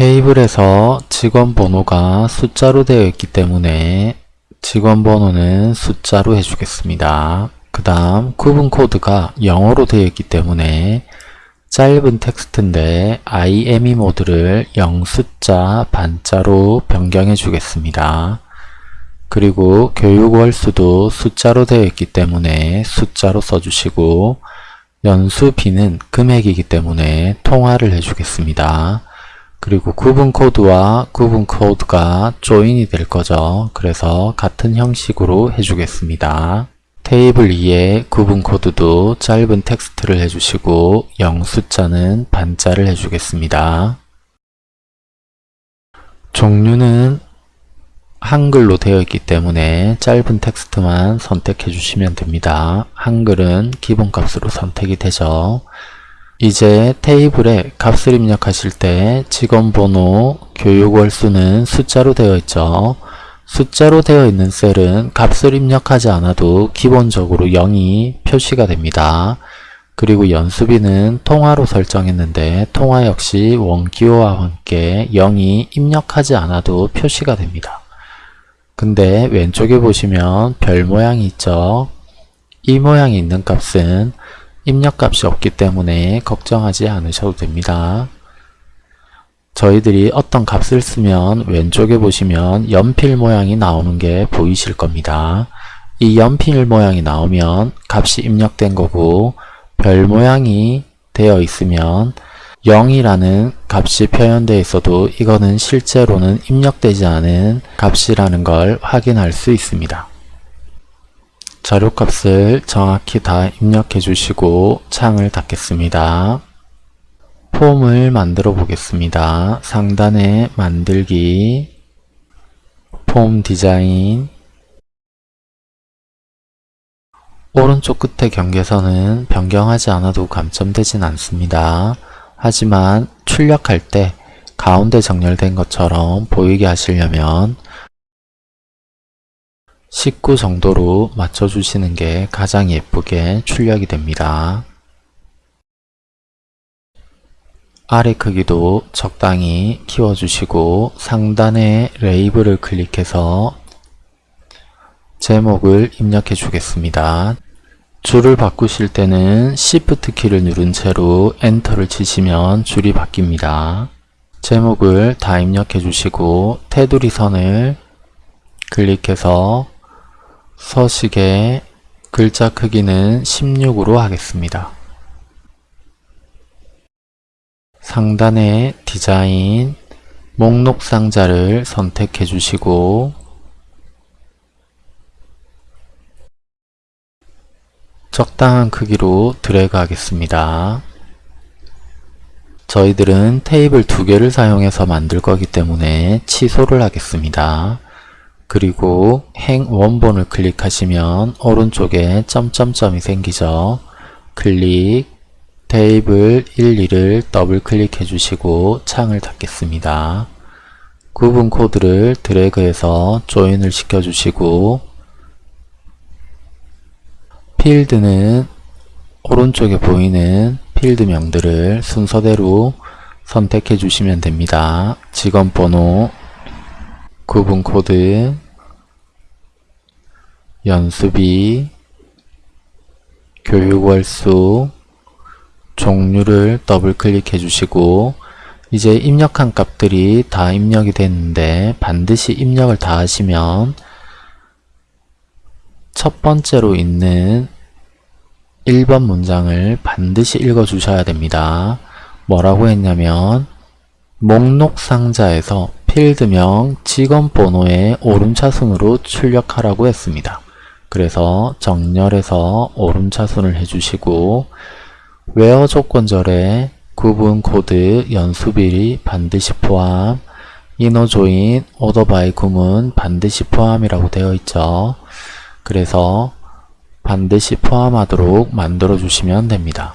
테이블에서 직원 번호가 숫자로 되어 있기 때문에 직원 번호는 숫자로 해주겠습니다. 그 다음 구분 코드가 영어로 되어 있기 때문에 짧은 텍스트인데 IME 모드를 0 숫자 반자로 변경해 주겠습니다. 그리고 교육 월수도 숫자로 되어 있기 때문에 숫자로 써주시고 연수비는 금액이기 때문에 통화를 해주겠습니다. 그리고 구분 코드와 구분 코드가 조인이 될 거죠. 그래서 같은 형식으로 해주겠습니다. 테이블 2에 구분 코드도 짧은 텍스트를 해주시고 0 숫자는 반자를 해주겠습니다. 종류는 한글로 되어 있기 때문에 짧은 텍스트만 선택해 주시면 됩니다. 한글은 기본값으로 선택이 되죠. 이제 테이블에 값을 입력하실 때 직원번호, 교육월수는 숫자로 되어 있죠. 숫자로 되어 있는 셀은 값을 입력하지 않아도 기본적으로 0이 표시가 됩니다. 그리고 연수비는 통화로 설정했는데 통화 역시 원기호와 함께 0이 입력하지 않아도 표시가 됩니다. 근데 왼쪽에 보시면 별 모양이 있죠. 이 모양이 있는 값은 입력값이 없기 때문에 걱정하지 않으셔도 됩니다. 저희들이 어떤 값을 쓰면 왼쪽에 보시면 연필 모양이 나오는 게 보이실 겁니다. 이 연필 모양이 나오면 값이 입력된 거고 별 모양이 되어 있으면 0이라는 값이 표현되어 있어도 이거는 실제로는 입력되지 않은 값이라는 걸 확인할 수 있습니다. 자료값을 정확히 다 입력해 주시고 창을 닫겠습니다. 폼을 만들어 보겠습니다. 상단에 만들기, 폼 디자인, 오른쪽 끝에 경계선은 변경하지 않아도 감점되진 않습니다. 하지만 출력할 때 가운데 정렬된 것처럼 보이게 하시려면 19 정도로 맞춰주시는 게 가장 예쁘게 출력이 됩니다. 아래 크기도 적당히 키워주시고 상단의 레이블을 클릭해서 제목을 입력해 주겠습니다. 줄을 바꾸실 때는 Shift 키를 누른 채로 엔터를 치시면 줄이 바뀝니다. 제목을 다 입력해 주시고 테두리 선을 클릭해서 서식의 글자 크기는 16으로 하겠습니다. 상단의 디자인, 목록 상자를 선택해 주시고 적당한 크기로 드래그 하겠습니다. 저희들은 테이블 두 개를 사용해서 만들 거기 때문에 취소를 하겠습니다. 그리고 행 원본을 클릭하시면 오른쪽에 점점점이 생기죠. 클릭, 테이블 1, 2를 더블 클릭해 주시고 창을 닫겠습니다. 구분 코드를 드래그해서 조인을 시켜 주시고 필드는 오른쪽에 보이는 필드명들을 순서대로 선택해 주시면 됩니다. 직원번호, 구분 코드, 연수비, 교육월수, 종류를 더블 클릭해 주시고 이제 입력한 값들이 다 입력이 됐는데 반드시 입력을 다 하시면 첫 번째로 있는 1번 문장을 반드시 읽어 주셔야 됩니다. 뭐라고 했냐면 목록 상자에서 필드명 직원 번호의 오름차순으로 출력하라고 했습니다. 그래서 정렬해서 오름차순을 해주시고 WHERE 조건절에 구분 코드 연수비 반드시 포함 INNER JOIN ORDER BY 구문 반드시 포함이라고 되어 있죠. 그래서 반드시 포함하도록 만들어 주시면 됩니다.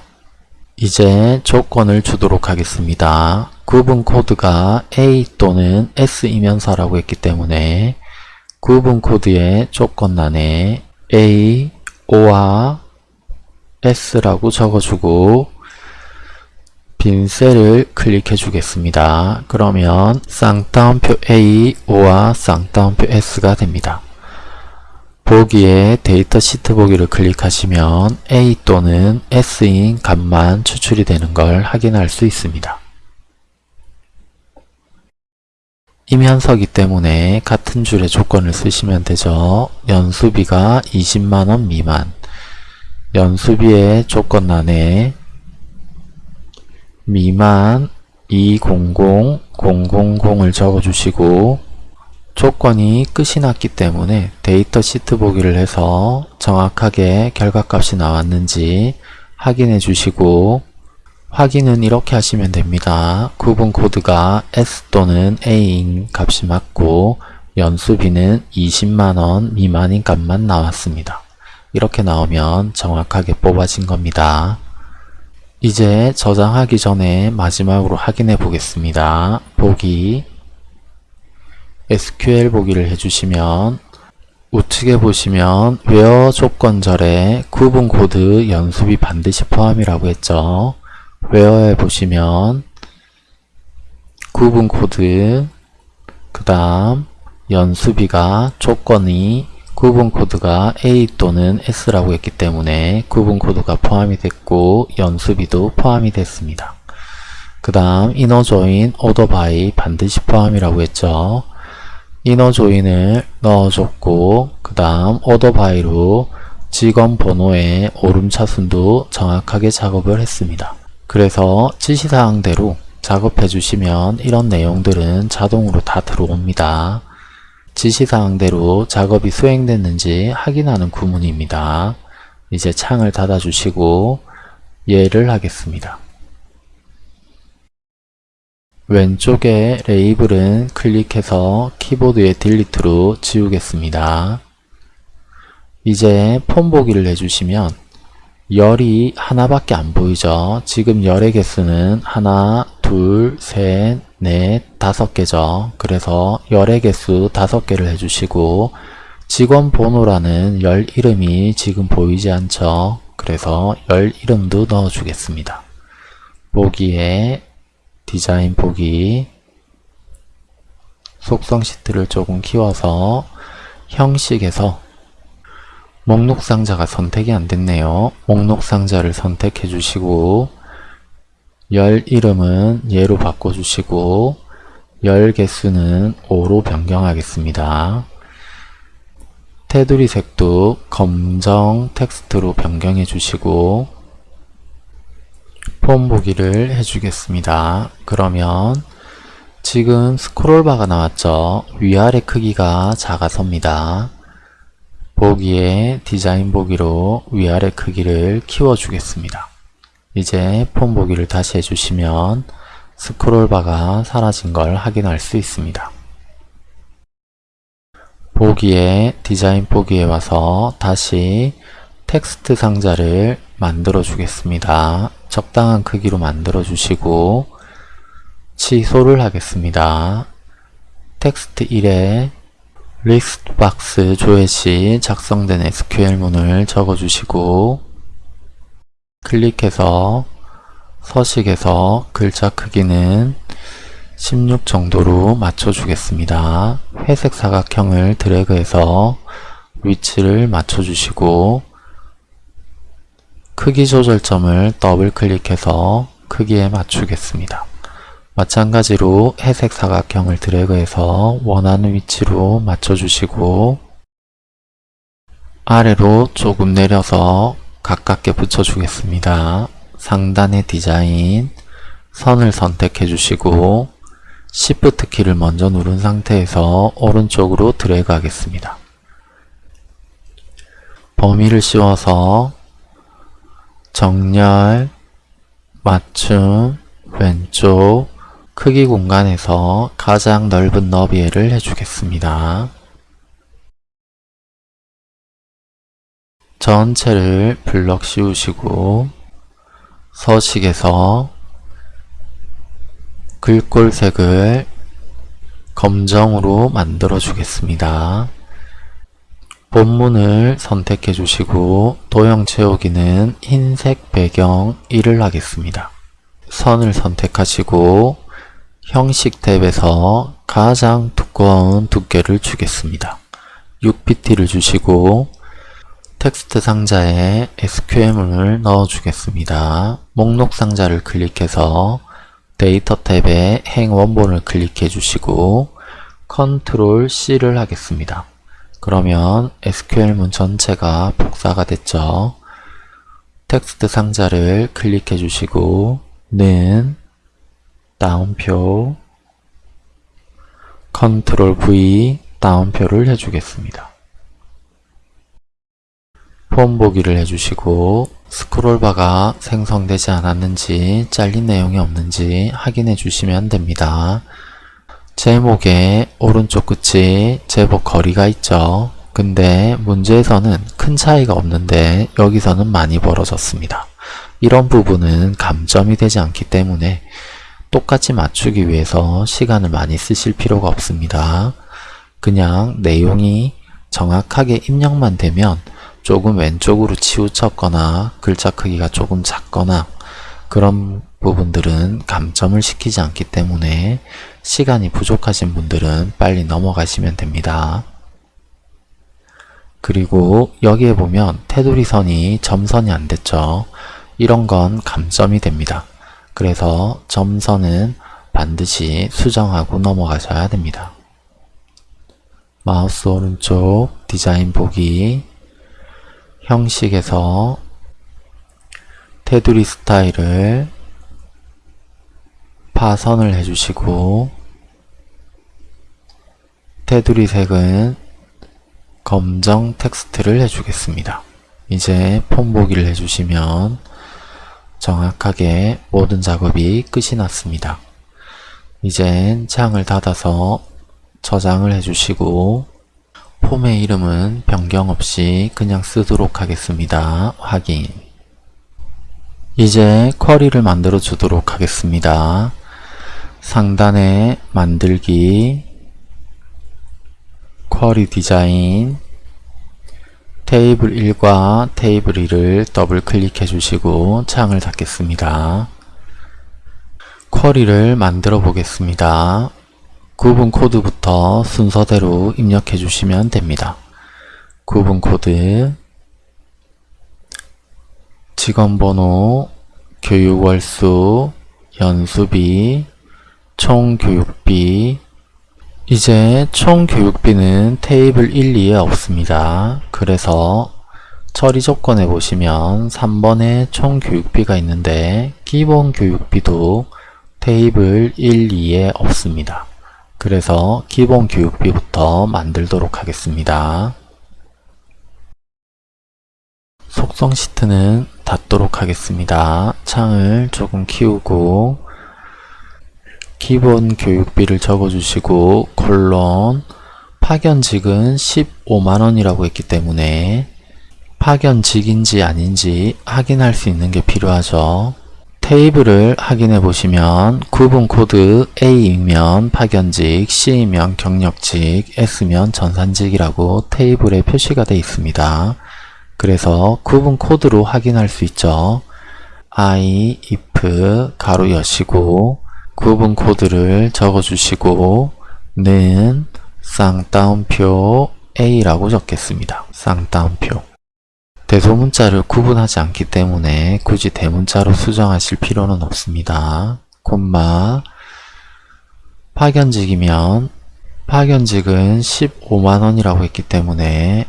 이제 조건을 주도록 하겠습니다. 구분 코드가 A 또는 S이면서라고 했기 때문에 구분 코드의 조건란에 A or S라고 적어주고 빈 셀을 클릭해 주겠습니다. 그러면 쌍따옴표 A or 쌍따옴표 S가 됩니다. 보기에 데이터 시트 보기를 클릭하시면 A 또는 S인 값만 추출이 되는 걸 확인할 수 있습니다. 이면서기 때문에 같은 줄의 조건을 쓰시면 되죠. 연수비가 20만원 미만 연수비의 조건란에 미만 200000을 적어주시고 조건이 끝이 났기 때문에 데이터 시트 보기를 해서 정확하게 결과값이 나왔는지 확인해 주시고 확인은 이렇게 하시면 됩니다. 구분 코드가 S 또는 A인 값이 맞고 연수비는 20만원 미만인 값만 나왔습니다. 이렇게 나오면 정확하게 뽑아진 겁니다. 이제 저장하기 전에 마지막으로 확인해 보겠습니다. 보기 SQL 보기를 해주시면 우측에 보시면 WHERE 조건절에 구분 코드 연수비 반드시 포함이라고 했죠. 웨어에 보시면 구분 코드 그 다음 연수비가 조건이 구분 코드가 A 또는 S라고 했기 때문에 구분 코드가 포함이 됐고 연수비도 포함이 됐습니다. 그 다음 INNER JOIN ORDER BY 반드시 포함이라고 했죠. INNER JOIN을 넣어줬고 그 다음 ORDER BY로 직원 번호의 오름차순도 정확하게 작업을 했습니다. 그래서 지시사항대로 작업해 주시면 이런 내용들은 자동으로 다 들어옵니다. 지시사항대로 작업이 수행됐는지 확인하는 구문입니다. 이제 창을 닫아 주시고 예를 하겠습니다. 왼쪽에 레이블은 클릭해서 키보드의 Delete로 지우겠습니다. 이제 폰 보기를 해주시면 열이 하나밖에 안 보이죠. 지금 열의 개수는 하나, 둘, 셋, 넷, 다섯 개죠. 그래서 열의 개수 다섯 개를 해주시고 직원 번호라는 열 이름이 지금 보이지 않죠. 그래서 열 이름도 넣어주겠습니다. 보기에 디자인 보기 속성 시트를 조금 키워서 형식에서 목록 상자가 선택이 안 됐네요. 목록 상자를 선택해 주시고 열 이름은 예로 바꿔주시고 열 개수는 5로 변경하겠습니다. 테두리 색도 검정 텍스트로 변경해 주시고 폼 보기를 해주겠습니다. 그러면 지금 스크롤바가 나왔죠. 위아래 크기가 작아섭니다. 보기에 디자인 보기로 위아래 크기를 키워주겠습니다. 이제 폼 보기를 다시 해주시면 스크롤바가 사라진 걸 확인할 수 있습니다. 보기에 디자인 보기에 와서 다시 텍스트 상자를 만들어 주겠습니다. 적당한 크기로 만들어 주시고 취소를 하겠습니다. 텍스트 1에 list box 조회 시 작성된 SQL문을 적어주시고 클릭해서 서식에서 글자 크기는 16 정도로 맞춰주겠습니다. 회색 사각형을 드래그해서 위치를 맞춰주시고 크기 조절점을 더블 클릭해서 크기에 맞추겠습니다. 마찬가지로 회색 사각형을 드래그해서 원하는 위치로 맞춰주시고 아래로 조금 내려서 가깝게 붙여주겠습니다. 상단의 디자인 선을 선택해 주시고 Shift 키를 먼저 누른 상태에서 오른쪽으로 드래그 하겠습니다. 범위를 씌워서 정렬, 맞춤, 왼쪽, 크기 공간에서 가장 넓은 너비를 해주겠습니다. 전체를 블럭 씌우시고 서식에서 글꼴색을 검정으로 만들어 주겠습니다. 본문을 선택해 주시고 도형 채우기는 흰색 배경 1을 하겠습니다. 선을 선택하시고 형식 탭에서 가장 두꺼운 두께를 주겠습니다. 6pt를 주시고 텍스트 상자에 SQL문을 넣어주겠습니다. 목록 상자를 클릭해서 데이터 탭에 행 원본을 클릭해 주시고 Control C를 하겠습니다. 그러면 SQL문 전체가 복사가 됐죠. 텍스트 상자를 클릭해 주시고 는 따옴표 Control V 따옴표를 해주겠습니다. 폼 보기를 해주시고 스크롤바가 생성되지 않았는지 잘린 내용이 없는지 확인해 주시면 됩니다. 제목의 오른쪽 끝이 제법 거리가 있죠. 근데 문제에서는 큰 차이가 없는데 여기서는 많이 벌어졌습니다. 이런 부분은 감점이 되지 않기 때문에 똑같이 맞추기 위해서 시간을 많이 쓰실 필요가 없습니다. 그냥 내용이 정확하게 입력만 되면 조금 왼쪽으로 치우쳤거나 글자 크기가 조금 작거나 그런 부분들은 감점을 시키지 않기 때문에 시간이 부족하신 분들은 빨리 넘어가시면 됩니다. 그리고 여기에 보면 테두리 선이 점선이 안 됐죠. 이런 건 감점이 됩니다. 그래서 점선은 반드시 수정하고 넘어가셔야 됩니다. 마우스 오른쪽 디자인 보기 형식에서 테두리 스타일을 파선을 해주시고 테두리 색은 검정 텍스트를 해주겠습니다. 이제 폼 보기를 해주시면 정확하게 모든 작업이 끝이 났습니다. 이젠 창을 닫아서 저장을 해주시고 폼의 이름은 변경 없이 그냥 쓰도록 하겠습니다. 확인 이제 쿼리를 만들어 주도록 하겠습니다. 상단에 만들기 쿼리 디자인 테이블 1과 테이블 2를 더블 클릭해 주시고 창을 닫겠습니다. 쿼리를 만들어 보겠습니다. 구분 코드부터 순서대로 입력해 주시면 됩니다. 구분 코드 직원번호, 교육월수, 연수비, 총교육비 이제 총교육비는 테이블 1, 2에 없습니다. 그래서 처리 조건에 보시면 3번에 총교육비가 있는데 기본 교육비도 테이블 1, 2에 없습니다. 그래서 기본 교육비부터 만들도록 하겠습니다. 속성 시트는 닫도록 하겠습니다. 창을 조금 키우고 기본 교육비를 적어주시고 콜론 파견직은 15만원이라고 했기 때문에 파견직인지 아닌지 확인할 수 있는 게 필요하죠. 테이블을 확인해 보시면 구분 코드 A이면 파견직, C이면 경력직, S면 전산직이라고 테이블에 표시가 되어 있습니다. 그래서 구분 코드로 확인할 수 있죠. I, if, 가로 여시고 구분 코드를 적어주시고 는 쌍따옴표 A라고 적겠습니다. 쌍따옴표 대소문자를 구분하지 않기 때문에 굳이 대문자로 수정하실 필요는 없습니다. 콤마 파견직이면 파견직은 15만원이라고 했기 때문에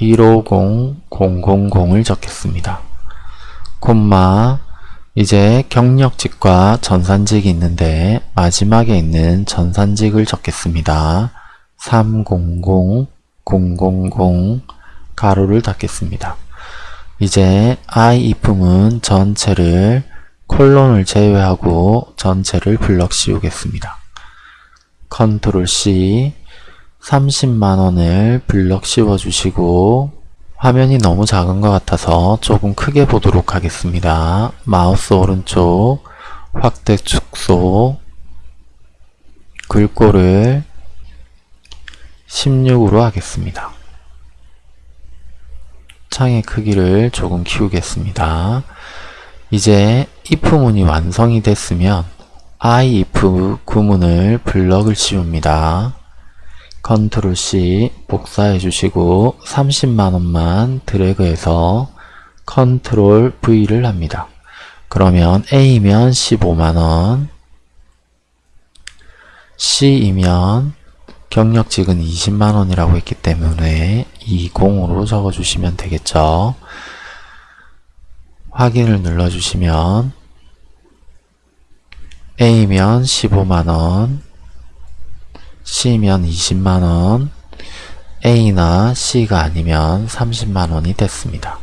150000을 적겠습니다. 콤마 이제 경력직과 전산직이 있는데 마지막에 있는 전산직을 적겠습니다. 300 000 가로를 닫겠습니다. 이제 if문 전체를 콜론을 제외하고 전체를 블럭 씌우겠습니다. Control C 30만원을 블럭 씌워주시고 화면이 너무 작은 것 같아서 조금 크게 보도록 하겠습니다. 마우스 오른쪽 확대 축소 글꼴을 16으로 하겠습니다. 창의 크기를 조금 키우겠습니다. 이제 if문이 완성이 됐으면 if 구문을 블럭을 씌웁니다. 컨트롤 C 복사해 주시고 30만원만 드래그해서 컨트롤 V를 합니다. 그러면 A면 15만원 C이면 경력직은 20만원이라고 했기 때문에 20으로 적어주시면 되겠죠. 확인을 눌러주시면 A면 15만원, C면 20만원, A나 C가 아니면 30만원이 됐습니다.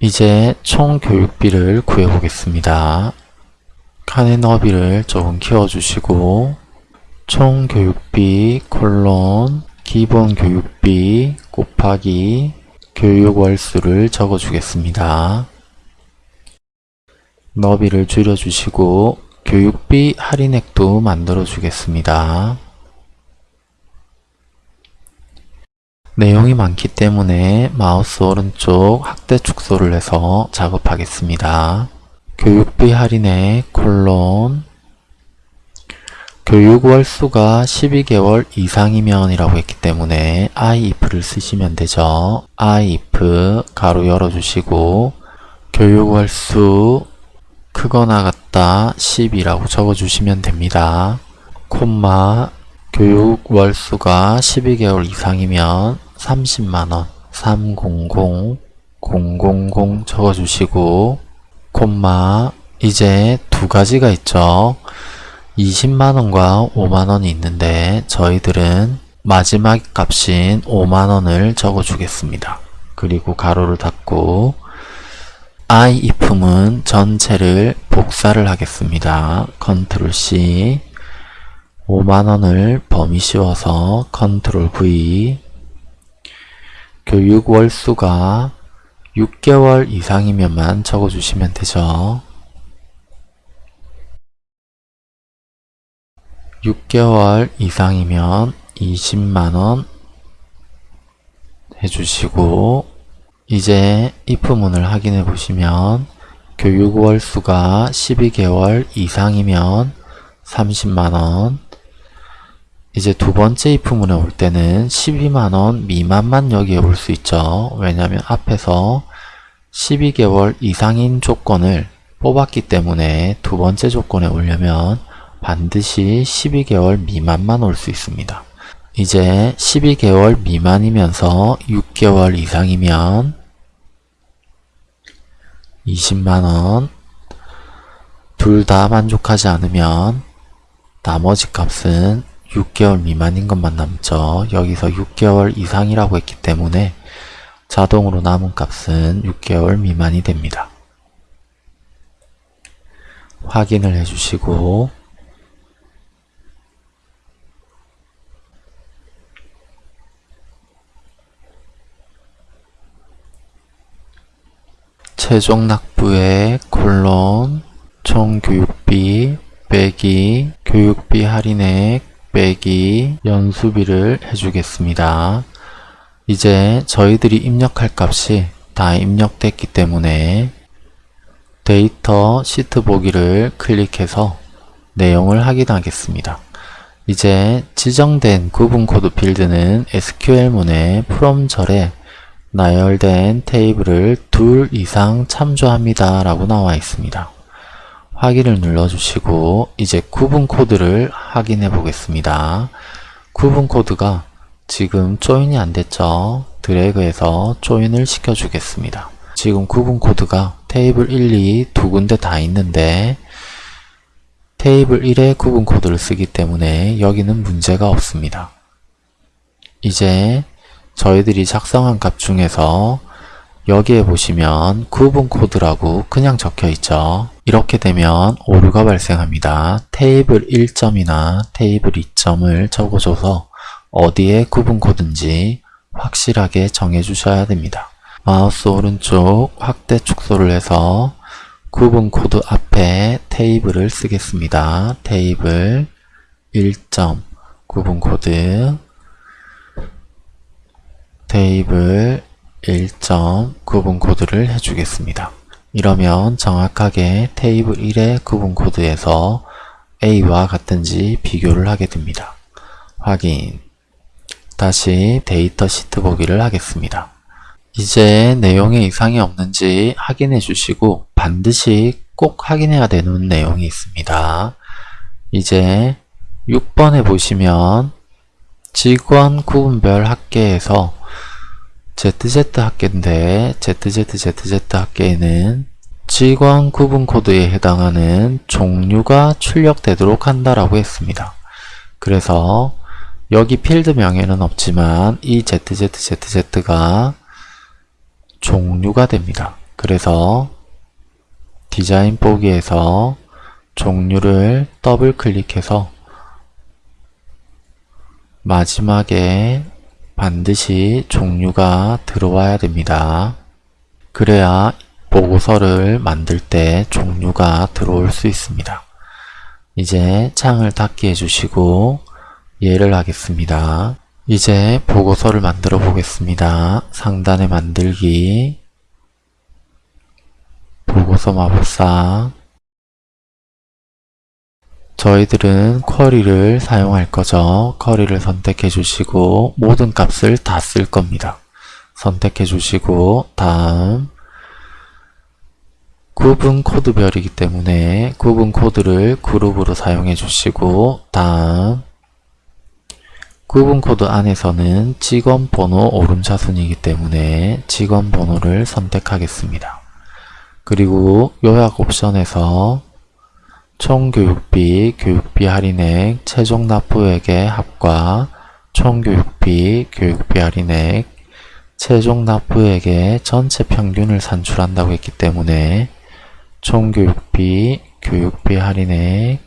이제 총 교육비를 구해보겠습니다. 칸의 너비를 조금 키워주시고 총 교육비 콜론 기본 교육비 곱하기 교육 월수를 적어주겠습니다. 너비를 줄여주시고 교육비 할인액도 만들어 주겠습니다. 내용이 많기 때문에 마우스 오른쪽 확대 축소를 해서 작업하겠습니다. 교육비 할인액 콜론 교육 월수가 12개월 이상이면 이라고 했기 때문에 if를 쓰시면 되죠. if 가로 열어주시고 교육 월수 크거나 같다 10이라고 적어주시면 됩니다. 콤마 교육 월수가 12개월 이상이면 30만원 300 000 적어주시고 콤마 이제 두 가지가 있죠. 20만원과 5만원이 있는데 저희들은 마지막 값인 5만원을 적어주겠습니다. 그리고 가로를 닫고 if문 전체를 복사를 하겠습니다. 컨트롤 C 5만원을 범위 씌워서 컨트롤 V 교육 월수가 6개월 이상이면만 적어주시면 되죠. 6개월 이상이면 20만원 해주시고 이제 if문을 확인해 보시면 교육 월수가 12개월 이상이면 30만원 이제 두 번째 if문에 올 때는 12만원 미만만 여기에 올 수 있죠. 왜냐하면 앞에서 12개월 이상인 조건을 뽑았기 때문에 두 번째 조건에 오려면 반드시 12개월 미만만 올 수 있습니다. 이제 12개월 미만이면서 6개월 이상이면 20만원 둘 다 만족하지 않으면 나머지 값은 6개월 미만인 것만 남죠. 여기서 6개월 이상이라고 했기 때문에 자동으로 남은 값은 6개월 미만이 됩니다. 확인을 해주시고 최종 납부액 콜론 총 교육비 빼기 교육비 할인액 빼기 연수비를 해주겠습니다. 이제 저희들이 입력할 값이 다 입력됐기 때문에 데이터 시트 보기를 클릭해서 내용을 확인하겠습니다. 이제 지정된 구분 코드 필드는 SQL문의 프롬 절에 나열된 테이블을 둘 이상 참조합니다 라고 나와 있습니다. 확인을 눌러주시고 이제 구분 코드를 확인해 보겠습니다. 구분 코드가 지금 join이 안 됐죠? 드래그해서 join을 시켜 주겠습니다. 지금 구분 코드가 테이블 1, 2 두 군데 다 있는데 테이블 1에 구분 코드를 쓰기 때문에 여기는 문제가 없습니다. 이제 저희들이 작성한 값 중에서 여기에 보시면 구분 코드라고 그냥 적혀 있죠. 이렇게 되면 오류가 발생합니다. 테이블 1점이나 테이블 2점을 적어줘서 어디에 구분 코드인지 확실하게 정해 주셔야 됩니다. 마우스 오른쪽 확대 축소를 해서 구분 코드 앞에 테이블을 쓰겠습니다. 테이블 1점 구분 코드 테이블 1점 구분 코드를 해주겠습니다. 이러면 정확하게 테이블 1의 구분 코드에서 A와 같은지 비교를 하게 됩니다. 확인 다시 데이터 시트 보기를 하겠습니다. 이제 내용에 이상이 없는지 확인해 주시고 반드시 꼭 확인해야 되는 내용이 있습니다. 이제 6번에 보시면 직원 구분별 학계에서 ZZ 학계인데 ZZZZ 학계에는 직원 구분 코드에 해당하는 종류가 출력되도록 한다라고 했습니다. 그래서 여기 필드명에는 없지만 이 ZZZZ가 종류가 됩니다. 그래서 디자인 보기에서 종류를 더블 클릭해서 마지막에 반드시 종류가 들어와야 됩니다. 그래야 보고서를 만들 때 종류가 들어올 수 있습니다. 이제 창을 닫게 해주시고 예를 하겠습니다. 이제 보고서를 만들어 보겠습니다. 상단에 만들기 보고서 마법사 저희들은 쿼리를 사용할 거죠. 쿼리를 선택해 주시고 모든 값을 다 쓸 겁니다. 선택해 주시고 다음 구분 코드별이기 때문에 구분 코드를 그룹으로 사용해 주시고 다음 구분 코드 안에서는 직원 번호 오름차순이기 때문에 직원 번호를 선택하겠습니다. 그리고 요약 옵션에서 총 교육비, 교육비 할인액, 최종 납부액의 합과 총 교육비, 교육비 할인액, 최종 납부액의 전체 평균을 산출한다고 했기 때문에 총 교육비, 교육비 할인액,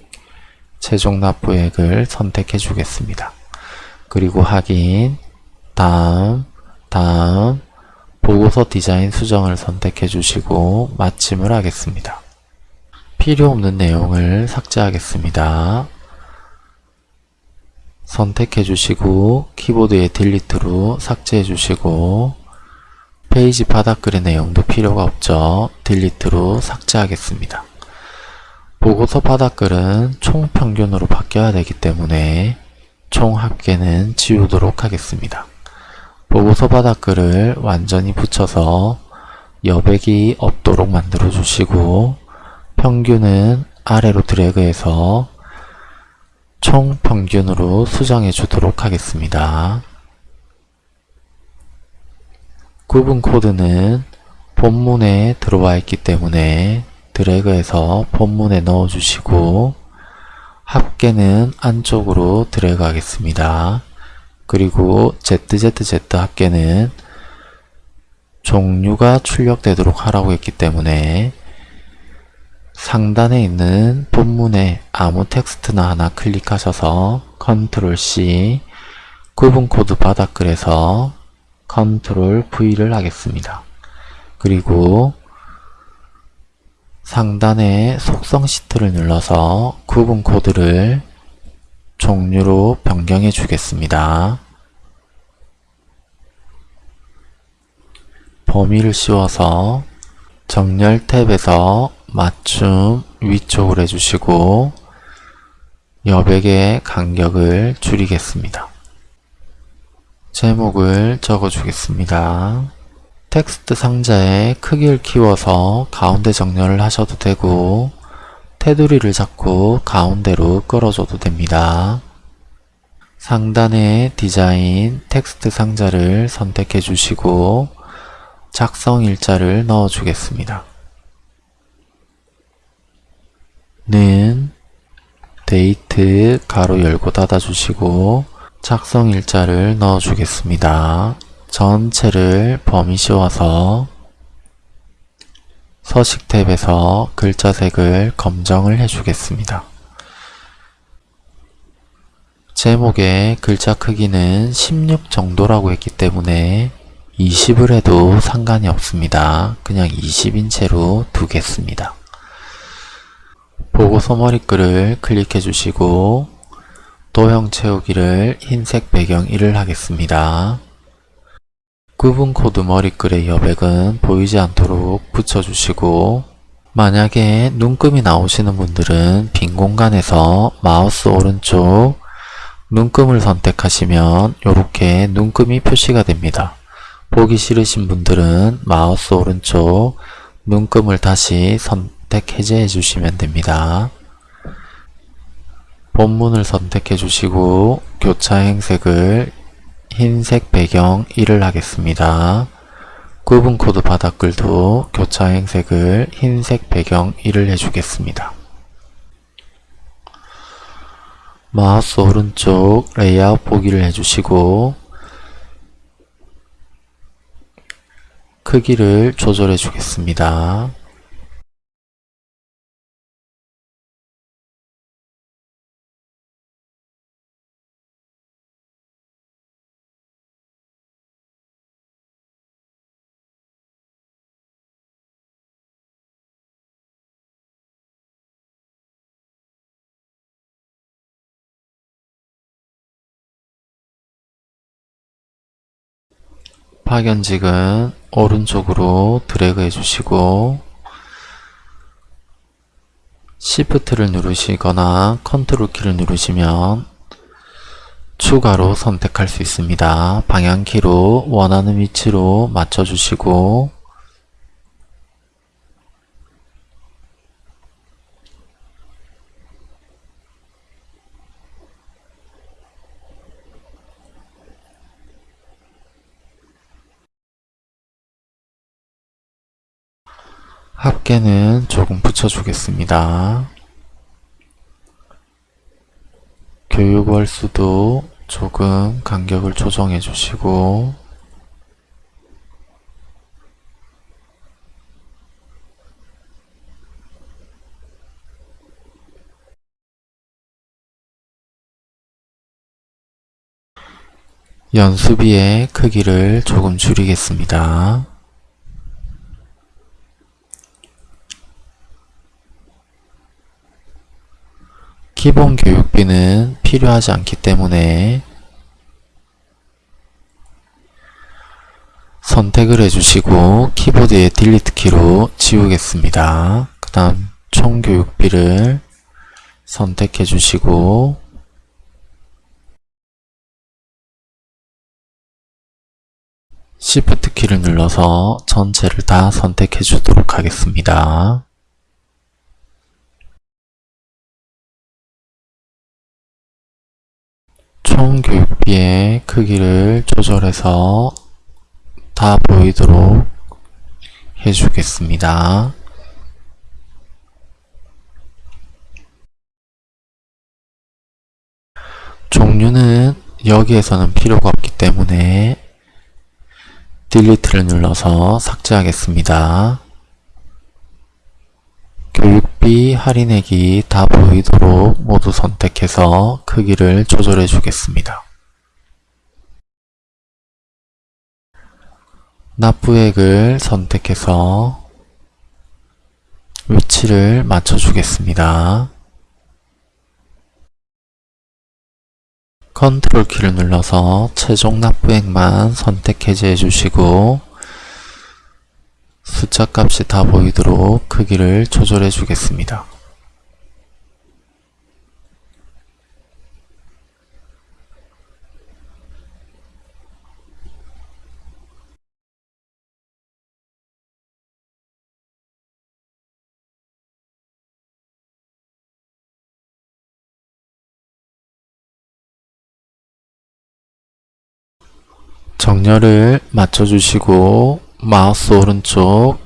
최종 납부액을 선택해 주겠습니다. 그리고 확인, 다음, 다음, 보고서 디자인 수정을 선택해 주시고 마침을 하겠습니다. 필요 없는 내용을 삭제하겠습니다. 선택해 주시고 키보드의 Delete로 삭제해 주시고 페이지 바닥글의 내용도 필요가 없죠. Delete로 삭제하겠습니다. 보고서 바닥글은 총평균으로 바뀌어야 되기 때문에 총 합계는 지우도록 하겠습니다. 보고서 바닥글을 완전히 붙여서 여백이 없도록 만들어 주시고 평균은 아래로 드래그해서 총 평균으로 수정해 주도록 하겠습니다. 구분 코드는 본문에 들어와 있기 때문에 드래그해서 본문에 넣어 주시고 합계는 안쪽으로 드래그 하겠습니다. 그리고 ZZZ 합계는 종류가 출력되도록 하라고 했기 때문에 상단에 있는 본문에 아무 텍스트나 하나 클릭하셔서 컨트롤 C 구분 코드 바닥글에서 컨트롤 V를 하겠습니다. 그리고 상단에 속성 시트를 눌러서 구분 코드를 종류로 변경해 주겠습니다. 범위를 씌워서 정렬 탭에서 맞춤 위쪽으로 해주시고 여백의 간격을 줄이겠습니다. 제목을 적어주겠습니다. 텍스트 상자에 크기를 키워서 가운데 정렬을 하셔도 되고 테두리를 잡고 가운데로 끌어줘도 됩니다. 상단에 디자인 텍스트 상자를 선택해 주시고 작성 일자를 넣어 주겠습니다. 는 데이트 가로 열고 닫아 주시고 작성 일자를 넣어 주겠습니다. 전체를 범위 씌워서 서식 탭에서 글자색을 검정을 해주겠습니다. 제목의 글자 크기는 16 정도라고 했기 때문에 20을 해도 상관이 없습니다. 그냥 20인체로 두겠습니다. 보고서 머리글을 클릭해 주시고 도형 채우기를 흰색 배경 1을 하겠습니다. 구분 코드 머리글의 여백은 보이지 않도록 붙여주시고 만약에 눈금이 나오시는 분들은 빈 공간에서 마우스 오른쪽 눈금을 선택하시면 이렇게 눈금이 표시가 됩니다. 보기 싫으신 분들은 마우스 오른쪽 눈금을 다시 선택 해제해 주시면 됩니다. 본문을 선택해 주시고 교차 행색을 흰색 배경 1을 하겠습니다. 구분코드 바닥글도 교차 행색을 흰색 배경 1을 해주겠습니다. 마우스 오른쪽 레이아웃 보기를 해주시고 크기를 조절해 주겠습니다. 파견직은 오른쪽으로 드래그 해주시고 Shift를 누르시거나 컨트롤 키를 누르시면 추가로 선택할 수 있습니다. 방향키로 원하는 위치로 맞춰주시고 합계는 조금 붙여주겠습니다. 교육 월수도 조금 간격을 조정해 주시고 연수비의 크기를 조금 줄이겠습니다. 기본 교육비는 필요하지 않기 때문에 선택을 해주시고 키보드의 딜리트 키로 지우겠습니다. 그 다음 총 교육비를 선택해 주시고 Shift 키를 눌러서 전체를 다 선택해 주도록 하겠습니다. 총 교육비의 크기를 조절해서 다 보이도록 해주겠습니다. 종류는 여기에서는 필요가 없기 때문에 딜리트를 눌러서 삭제하겠습니다. 교육비 할인액이 다 보이도록 모두 선택해서 크기를 조절해 주겠습니다. 납부액을 선택해서 위치를 맞춰 주겠습니다. 컨트롤 키를 눌러서 최종 납부액만 선택 해제해 주시고 숫자 값이 다 보이도록 크기를 조절해 주겠습니다. 정렬을 맞춰주시고 마우스 오른쪽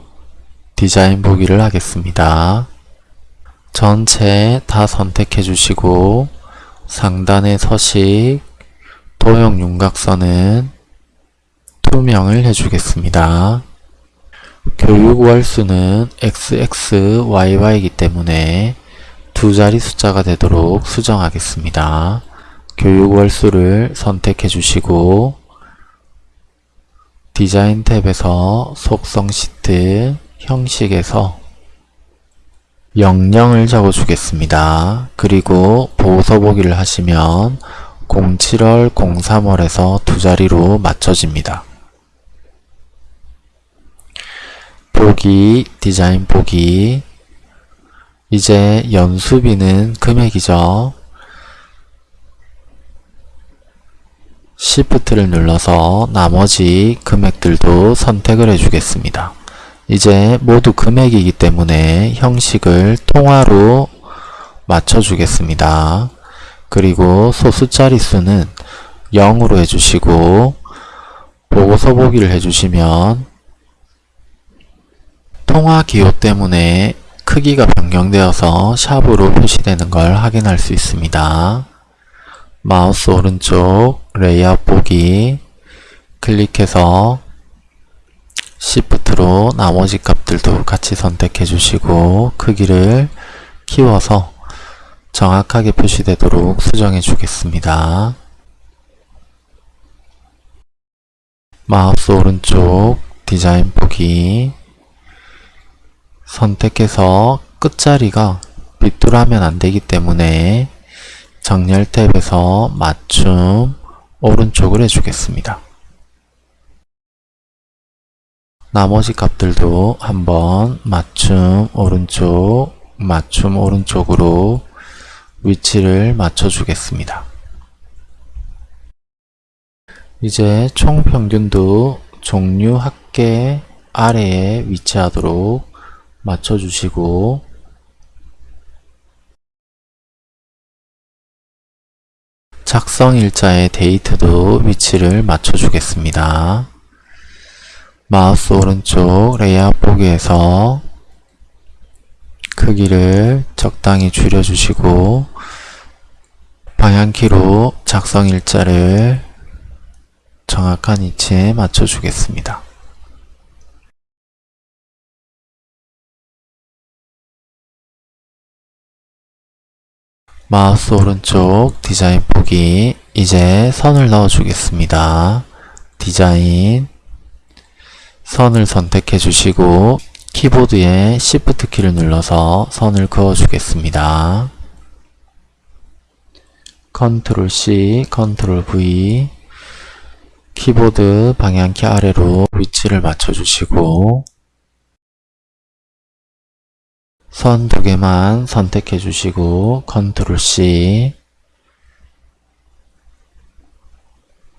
디자인 보기를 하겠습니다. 전체 다 선택해 주시고 상단의 서식 도형 윤곽선은 투명을 해주겠습니다. 교육 월수는 XXYY이기 때문에 두 자리 숫자가 되도록 수정하겠습니다. 교육 월수를 선택해 주시고 디자인 탭에서 속성 시트 형식에서 영령을 적어주겠습니다. 그리고 보호서보기를 하시면 07월, 03월에서 두 자리로 맞춰집니다. 보기, 디자인 보기 이제 연수비는 금액이죠. Shift를 눌러서 나머지 금액들도 선택을 해주겠습니다. 이제 모두 금액이기 때문에 형식을 통화로 맞춰주겠습니다. 그리고 소수 자릿수는 0으로 해주시고 보고서 보기를 해주시면 통화 기호 때문에 크기가 변경되어서 샵으로 표시되는 걸 확인할 수 있습니다. 마우스 오른쪽 레이아웃 보기 클릭해서 Shift로 나머지 값들도 같이 선택해 주시고 크기를 키워서 정확하게 표시되도록 수정해 주겠습니다. 마우스 오른쪽 디자인 보기 선택해서 끝자리가 빗돌하면 안되기 때문에 정렬 탭에서 맞춤 오른쪽을 해주겠습니다. 나머지 값들도 한번 맞춤 오른쪽 맞춤 오른쪽으로 위치를 맞춰 주겠습니다. 이제 총 평균도 종류 합계 아래에 위치하도록 맞춰 주시고 작성 일자의 date도 위치를 맞춰 주겠습니다. 마우스 오른쪽 레이아웃 보기에서 크기를 적당히 줄여주시고 방향키로 작성 일자를 정확한 위치에 맞춰주겠습니다. 마우스 오른쪽 디자인 보기 이제 선을 넣어 주겠습니다. 디자인 선을 선택해 주시고 키보드에 Shift 키를 눌러서 선을 그어 주겠습니다. 컨트롤 C, 컨트롤 V 키보드 방향키 아래로 위치를 맞춰 주시고 선 두 개만 선택해 주시고 컨트롤 C.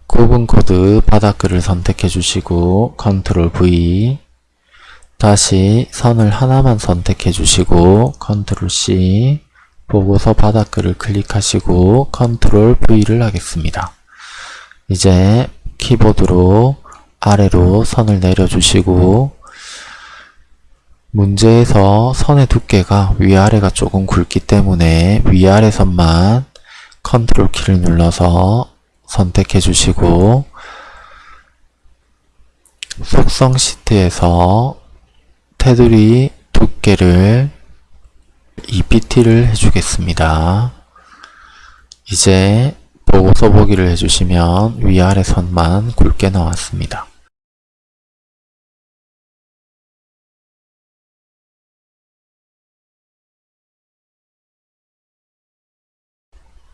구분 코드 바닥글을 선택해 주시고 컨트롤 V. 다시 선을 하나만 선택해 주시고 컨트롤 C. 보고서 바닥글을 클릭하시고 컨트롤 V를 하겠습니다. 이제 키보드로 아래로 선을 내려주시고 문제에서 선의 두께가 위아래가 조금 굵기 때문에 위아래 선만 컨트롤 키를 눌러서 선택해 주시고 속성 시트에서 테두리 두께를 2pt를 해주겠습니다. 이제 보고서 보기를 해주시면 위아래 선만 굵게 나왔습니다.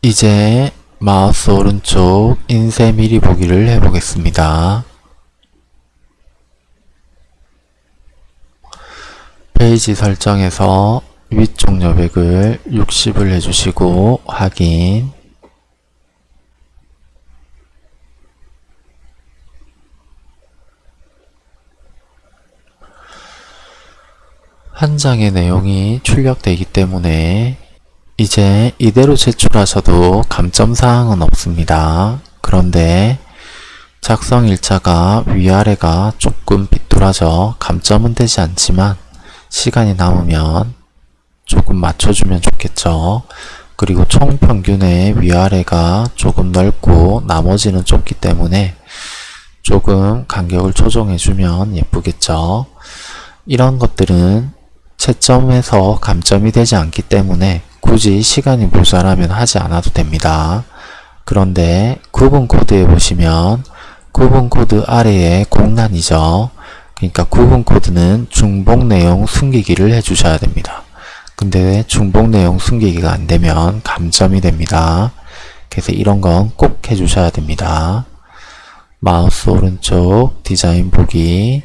이제 마우스 오른쪽 인쇄 미리 보기를 해보겠습니다. 페이지 설정에서 위쪽 여백을 60을 해주시고 확인 한 장의 내용이 출력되기 때문에 이제 이대로 제출하셔도 감점사항은 없습니다. 그런데 작성 일자가 위아래가 조금 빗돌아져 감점은 되지 않지만 시간이 남으면 조금 맞춰주면 좋겠죠. 그리고 총 평균의 위아래가 조금 넓고 나머지는 좁기 때문에 조금 간격을 조정해주면 예쁘겠죠. 이런 것들은 채점에서 감점이 되지 않기 때문에 굳이 시간이 모자라면 하지 않아도 됩니다. 그런데 구분 코드에 보시면 구분 코드 아래에 공란이죠. 그러니까 구분 코드는 중복 내용 숨기기를 해주셔야 됩니다. 근데 중복 내용 숨기기가 안되면 감점이 됩니다. 그래서 이런 건 꼭 해주셔야 됩니다. 마우스 오른쪽 디자인 보기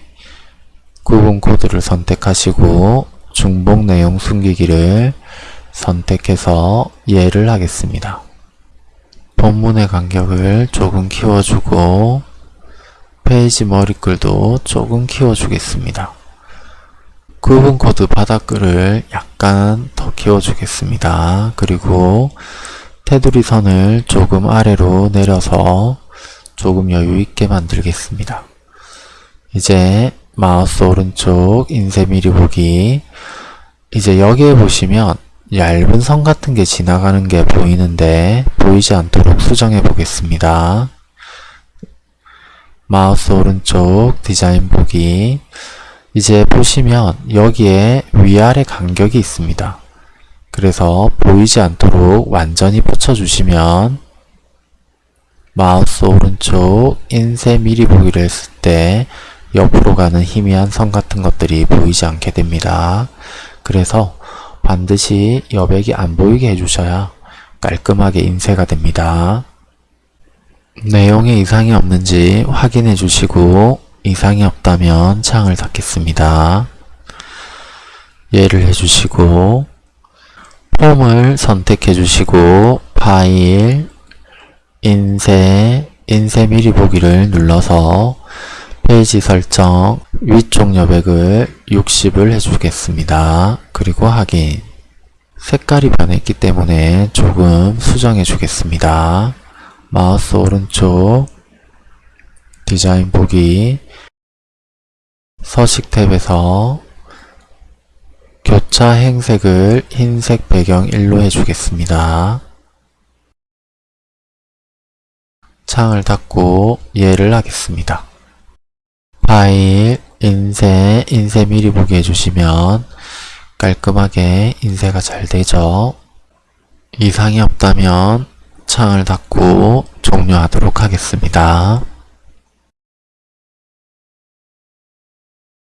구분 코드를 선택하시고 중복 내용 숨기기를 선택해서 예를 하겠습니다. 본문의 간격을 조금 키워주고 페이지 머리글도 조금 키워주겠습니다. 구분 코드 바닥글을 약간 더 키워주겠습니다. 그리고 테두리 선을 조금 아래로 내려서 조금 여유있게 만들겠습니다. 이제 마우스 오른쪽 인쇄 미리 보기 이제 여기에 보시면 얇은 선 같은 게 지나가는 게 보이는데 보이지 않도록 수정해 보겠습니다. 마우스 오른쪽 디자인 보기 이제 보시면 여기에 위아래 간격이 있습니다. 그래서 보이지 않도록 완전히 붙여주시면 마우스 오른쪽 인쇄 미리 보기를 했을 때 옆으로 가는 희미한 선 같은 것들이 보이지 않게 됩니다. 그래서 반드시 여백이 안 보이게 해주셔야 깔끔하게 인쇄가 됩니다. 내용에 이상이 없는지 확인해 주시고 이상이 없다면 창을 닫겠습니다. 예를 해주시고 폼을 선택해 주시고 파일, 인쇄, 인쇄 미리 보기를 눌러서 페이지 설정 위쪽 여백을 60을 해주겠습니다. 그리고 확인 색깔이 변했기 때문에 조금 수정해 주겠습니다. 마우스 오른쪽 디자인 보기 서식 탭에서 교차 행색을 흰색 배경 1로 해주겠습니다. 창을 닫고 예를 하겠습니다. 파일, 인쇄, 인쇄 미리 보기 해주시면 깔끔하게 인쇄가 잘 되죠. 이상이 없다면 창을 닫고 종료하도록 하겠습니다.